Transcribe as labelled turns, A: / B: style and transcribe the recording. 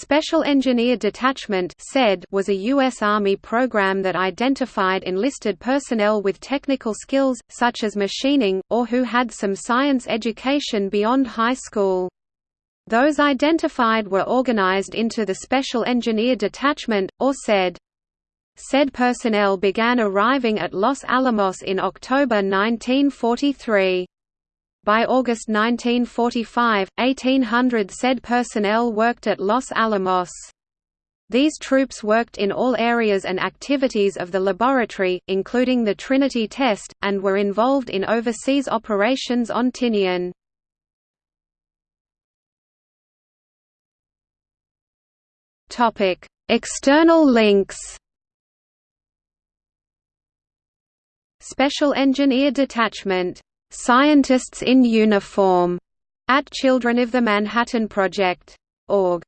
A: Special Engineer Detachment was a U.S. Army program that identified enlisted personnel with technical skills, such as machining, or who had some science education beyond high school. Those identified were organized into the Special Engineer Detachment, or SED. Said personnel began arriving at Los Alamos in October 1943. By August 1945, 1,800 said personnel worked at Los Alamos. These troops worked in all areas and activities of the laboratory, including the Trinity test, and were involved in overseas operations on Tinian. External links Special Engineer Detachment Scientists in Uniform at Children of the Manhattan Project. Org.